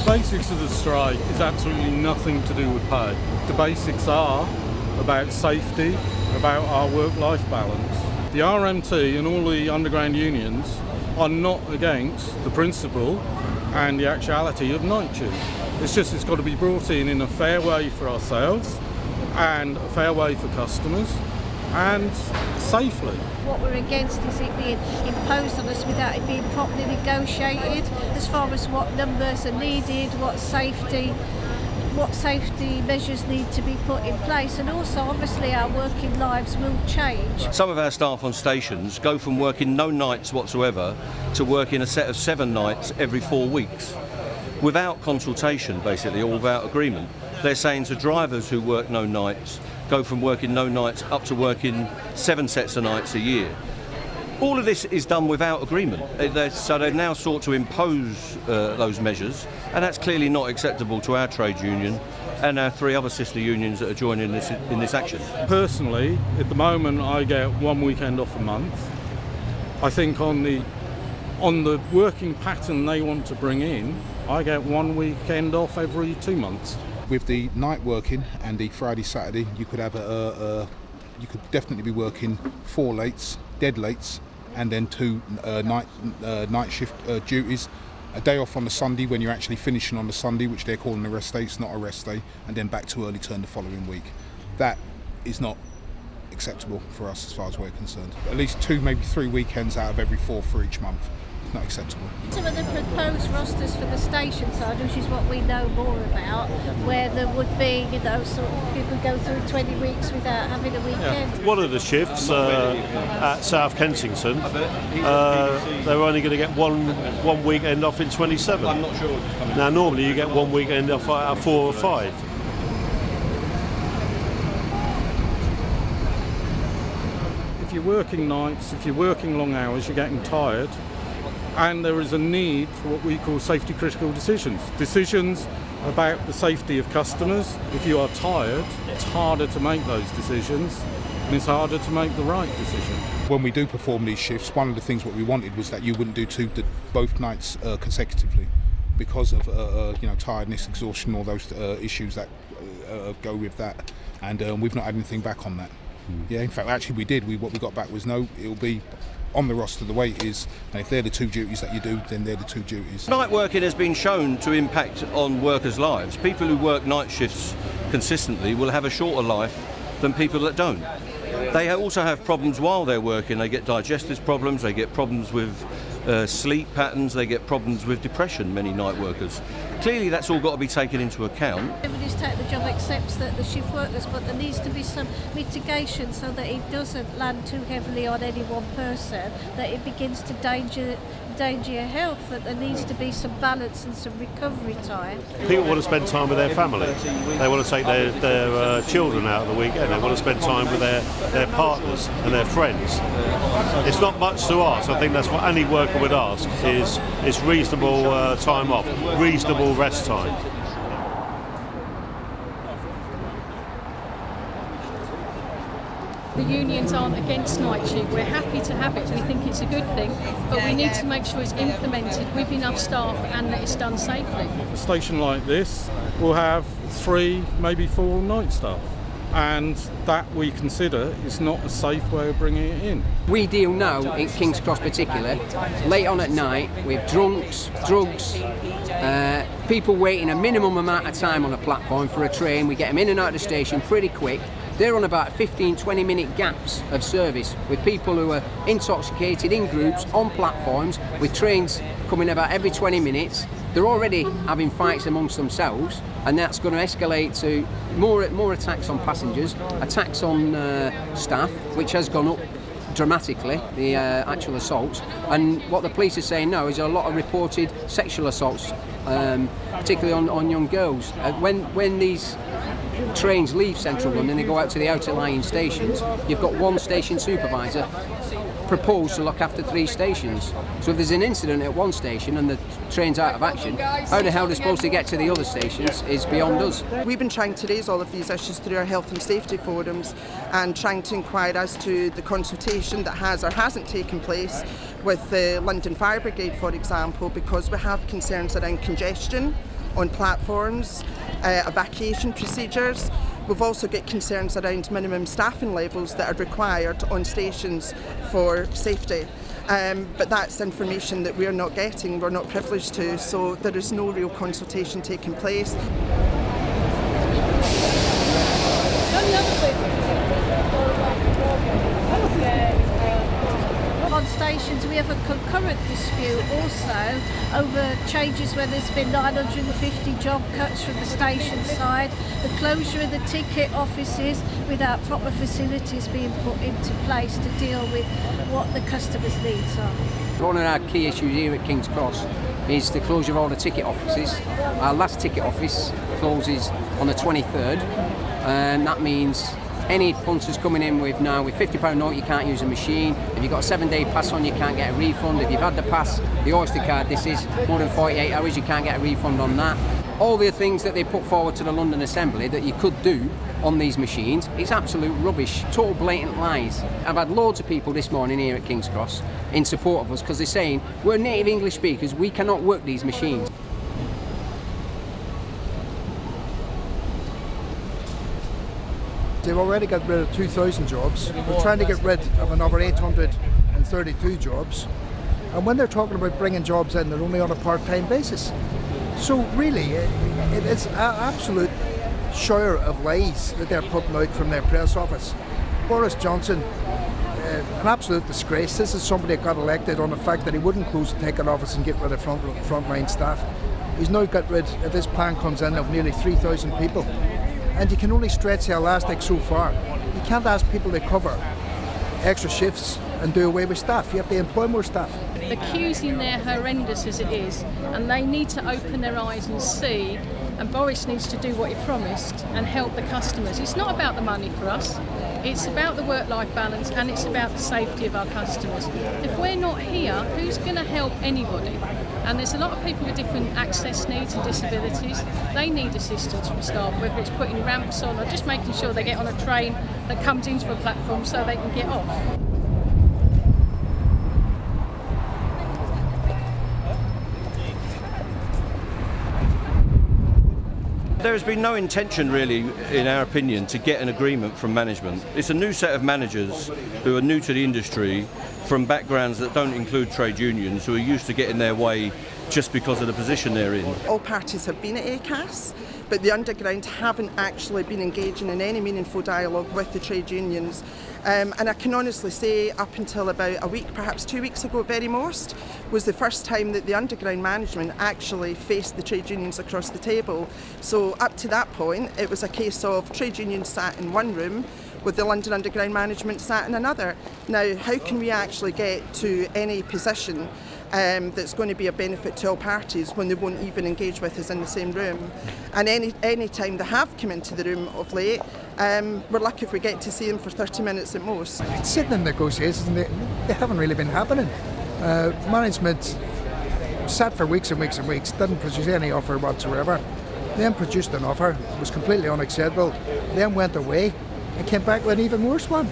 The basics of the strike is absolutely nothing to do with pay. The basics are about safety, about our work-life balance. The RMT and all the underground unions are not against the principle and the actuality of night shift. It's just it's got to be brought in in a fair way for ourselves and a fair way for customers and safely. What we're against is it being imposed on us without it being properly negotiated as far as what numbers are needed, what safety what safety measures need to be put in place and also obviously our working lives will change. Some of our staff on stations go from working no nights whatsoever to working a set of seven nights every four weeks without consultation basically or without agreement. They're saying to drivers who work no nights go from working no nights up to working seven sets of nights a year. All of this is done without agreement, so they've now sought to impose uh, those measures, and that's clearly not acceptable to our trade union and our three other sister unions that are joining this in this action. Personally, at the moment, I get one weekend off a month. I think on the on the working pattern they want to bring in, I get one weekend off every two months. With the night working and the Friday Saturday, you could have a, a, you could definitely be working four lates, dead lates, and then two uh, night uh, night shift uh, duties. A day off on the Sunday when you're actually finishing on the Sunday, which they're calling a rest day. It's not a rest day, and then back to early turn the following week. That is not acceptable for us as far as we're concerned. At least two, maybe three weekends out of every four for each month not acceptable. Some of the proposed rosters for the station side, which is what we know more about, where there would be, you know, sort of people go through 20 weeks without having a weekend. Yeah. One of the shifts uh, at South Kensington, uh, they're only going to get one one weekend off in 27. I'm not sure. Now, normally you get one weekend off at four or five. If you're working nights, if you're working long hours, you're getting tired, and there is a need for what we call safety critical decisions. Decisions about the safety of customers. If you are tired, it's harder to make those decisions and it's harder to make the right decision. When we do perform these shifts, one of the things what we wanted was that you wouldn't do two both nights uh, consecutively because of uh, uh, you know tiredness, exhaustion, all those uh, issues that uh, go with that. And um, we've not had anything back on that. Mm. Yeah, in fact, actually, we did. We what we got back was no. It'll be on the roster the way it is, and if they're the two duties that you do, then they're the two duties. Night working has been shown to impact on workers' lives. People who work night shifts consistently will have a shorter life than people that don't. They also have problems while they're working. They get digestive problems, they get problems with uh, sleep patterns, they get problems with depression, many night workers. Clearly that's all got to be taken into account. Everybody's take the job accepts that the shift workers, but there needs to be some mitigation so that it doesn't land too heavily on any one person, that it begins to danger endanger your health, that there needs to be some balance and some recovery time. People want to spend time with their family. They want to take their, their uh, children out of the weekend. They want to spend time with their, their partners and their friends. It's not much to ask. I think that's what any worker would ask is, is reasonable uh, time off, reasonable rest time. The unions aren't against night shift. We're happy to have it. We think it's a good thing, but we need to make sure it's implemented with enough staff and that it's done safely. A station like this will have three, maybe four night staff and that we consider is not a safe way of bringing it in. We deal now in King's Cross particular, late on at night with drunks, drugs, uh, people waiting a minimum amount of time on a platform for a train. We get them in and out of the station pretty quick they're on about 15, 20 minute gaps of service with people who are intoxicated in groups on platforms with trains coming about every 20 minutes. They're already having fights amongst themselves and that's going to escalate to more, more attacks on passengers, attacks on uh, staff, which has gone up dramatically, the uh, actual assaults. And what the police are saying now is a lot of reported sexual assaults, um, particularly on, on young girls. Uh, when, when these trains leave central London, they go out to the outer lying stations. You've got one station supervisor proposed to look after three stations. So if there's an incident at one station and the train's out of action, how the hell they're supposed to get to the other stations is beyond us. We've been trying to raise all of these issues through our health and safety forums and trying to inquire as to the consultation that has or hasn't taken place with the London Fire Brigade, for example, because we have concerns around congestion on platforms, uh, evacuation procedures. We've also got concerns around minimum staffing levels that are required on stations for safety. Um, but that's information that we're not getting, we're not privileged to, so there is no real consultation taking place. On stations, we have a concurrent dispute also over changes where there's been 950 job cuts from the station side, the closure of the ticket offices without proper facilities being put into place to deal with what the customers' needs are. One of our key issues here at King's Cross is the closure of all the ticket offices. Our last ticket office closes on the 23rd, and that means any punters coming in with now with £50 note you can't use a machine. If you've got a seven day pass on you can't get a refund. If you've had the pass, the Oyster card this is more than 48 hours you can't get a refund on that. All the things that they put forward to the London Assembly that you could do on these machines, it's absolute rubbish, total blatant lies. I've had loads of people this morning here at King's Cross in support of us because they're saying we're native English speakers, we cannot work these machines. They've already got rid of 2,000 jobs. They're trying to get rid of another 832 jobs. And when they're talking about bringing jobs in, they're only on a part-time basis. So really, it, it is an absolute shower of lies that they're putting out from their press office. Boris Johnson, uh, an absolute disgrace. This is somebody that got elected on the fact that he wouldn't close the ticket office and get rid of front frontline staff. He's now got rid, if this plan comes in, of nearly 3,000 people. And you can only stretch the elastic so far. You can't ask people to cover extra shifts and do away with staff. You have to employ more staff. The queues in there horrendous as it is, and they need to open their eyes and see. And Boris needs to do what he promised and help the customers. It's not about the money for us. It's about the work-life balance and it's about the safety of our customers. If we're not here, who's going to help anybody? And there's a lot of people with different access needs and disabilities. They need assistance from staff, whether it's putting ramps on or just making sure they get on a train that comes into a platform so they can get off. There has been no intention, really, in our opinion, to get an agreement from management. It's a new set of managers who are new to the industry from backgrounds that don't include trade unions, who are used to getting their way just because of the position they're in. All parties have been at ACAS, but the Underground haven't actually been engaging in any meaningful dialogue with the trade unions. Um, and I can honestly say up until about a week, perhaps two weeks ago at very most, was the first time that the Underground management actually faced the trade unions across the table. So up to that point, it was a case of trade unions sat in one room, with the London Underground management sat in another. Now, how can we actually get to any position um, that's going to be a benefit to all parties when they won't even engage with us in the same room? And any, any time they have come into the room of late, um, we're lucky if we get to see them for 30 minutes at most. It's sitting in negotiations and they, they haven't really been happening. Uh, management sat for weeks and weeks and weeks, didn't produce any offer whatsoever. Then produced an offer, was completely unacceptable, then went away and came back with an even worse one.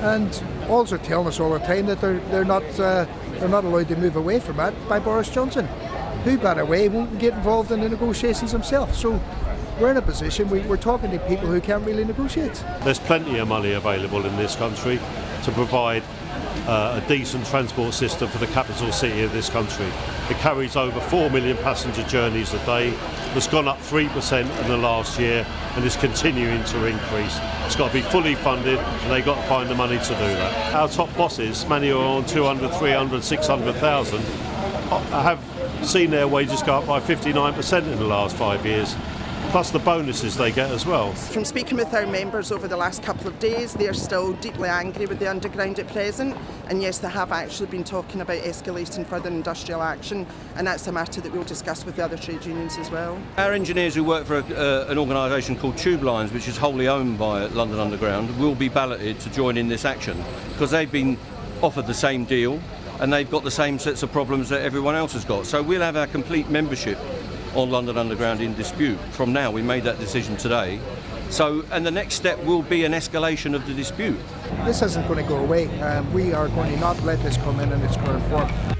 And they're telling us all the time that they're they're not uh, they're not allowed to move away from that by Boris Johnson, who by the way won't get involved in the negotiations himself. So we're in a position we, we're talking to people who can't really negotiate. There's plenty of money available in this country to provide uh, a decent transport system for the capital city of this country. It carries over 4 million passenger journeys a day. It's gone up 3% in the last year and is continuing to increase. It's got to be fully funded and they've got to find the money to do that. Our top bosses, many are on 200, 300, 600,000, have seen their wages go up by 59% in the last five years plus the bonuses they get as well. From speaking with our members over the last couple of days, they're still deeply angry with the underground at present. And yes, they have actually been talking about escalating further industrial action, and that's a matter that we'll discuss with the other trade unions as well. Our engineers who work for a, uh, an organisation called Tube Lines, which is wholly owned by London Underground, will be balloted to join in this action because they've been offered the same deal and they've got the same sets of problems that everyone else has got. So we'll have our complete membership on London Underground in dispute. From now, we made that decision today. So, and the next step will be an escalation of the dispute. This isn't going to go away. Um, we are going to not let this come in in its current form.